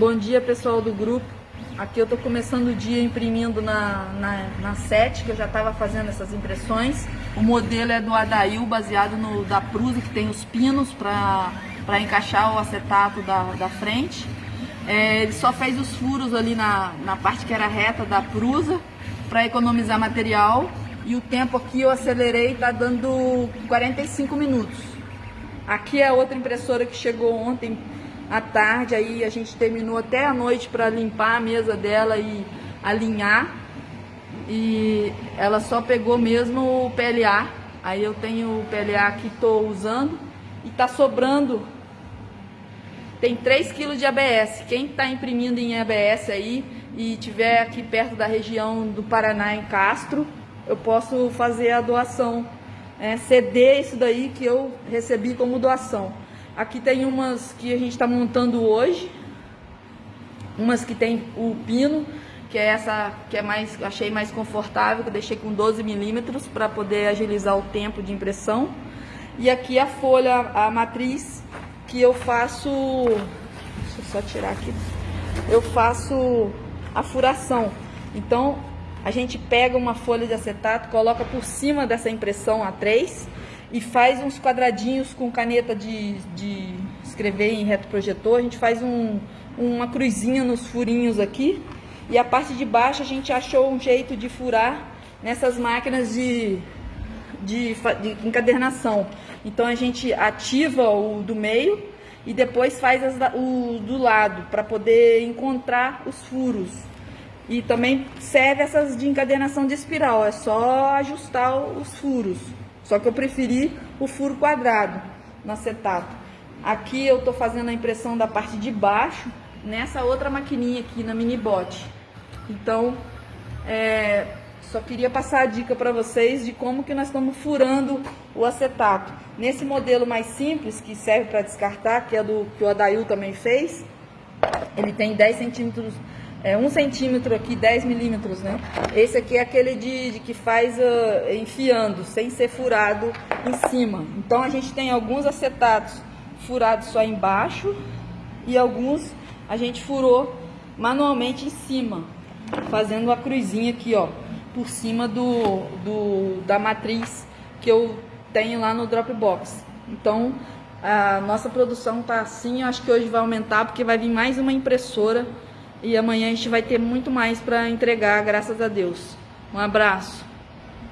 Bom dia pessoal do grupo. Aqui eu estou começando o dia imprimindo na, na, na 7, que eu já estava fazendo essas impressões. O modelo é do Adail, baseado no da Prusa, que tem os pinos para encaixar o acetato da, da frente. É, ele só fez os furos ali na, na parte que era reta da Prusa, para economizar material. E o tempo aqui eu acelerei, está dando 45 minutos. Aqui é outra impressora que chegou ontem à tarde, aí a gente terminou até a noite para limpar a mesa dela e alinhar. E ela só pegou mesmo o PLA. Aí eu tenho o PLA que estou usando e tá sobrando. Tem 3 kg de ABS. Quem está imprimindo em ABS aí e tiver aqui perto da região do Paraná em Castro, eu posso fazer a doação, é, ceder isso daí que eu recebi como doação. Aqui tem umas que a gente está montando hoje. Umas que tem o pino, que é essa que é mais, achei mais confortável, que eu deixei com 12 milímetros para poder agilizar o tempo de impressão. E aqui a folha, a matriz, que eu faço, deixa eu só tirar aqui, eu faço a furação. Então, a gente pega uma folha de acetato, coloca por cima dessa impressão A3 e faz uns quadradinhos com caneta de, de escrever em reto projetor. A gente faz um, uma cruzinha nos furinhos aqui. E a parte de baixo a gente achou um jeito de furar nessas máquinas de, de, de encadernação. Então a gente ativa o do meio e depois faz as, o do lado para poder encontrar os furos. E também serve essas de encadernação de espiral, é só ajustar os furos. Só que eu preferi o furo quadrado no acetato. Aqui eu estou fazendo a impressão da parte de baixo, nessa outra maquininha aqui na Minibot. Então, é, só queria passar a dica para vocês de como que nós estamos furando o acetato. Nesse modelo mais simples, que serve para descartar, que é do que o Adail também fez, ele tem 10 centímetros é, um centímetro aqui, 10 milímetros, né? Esse aqui é aquele de, de que faz uh, enfiando, sem ser furado em cima. Então a gente tem alguns acetatos furados só embaixo e alguns a gente furou manualmente em cima, fazendo a cruzinha aqui, ó, por cima do, do da matriz que eu tenho lá no Dropbox. Então a nossa produção tá assim, acho que hoje vai aumentar porque vai vir mais uma impressora e amanhã a gente vai ter muito mais para entregar, graças a Deus. Um abraço.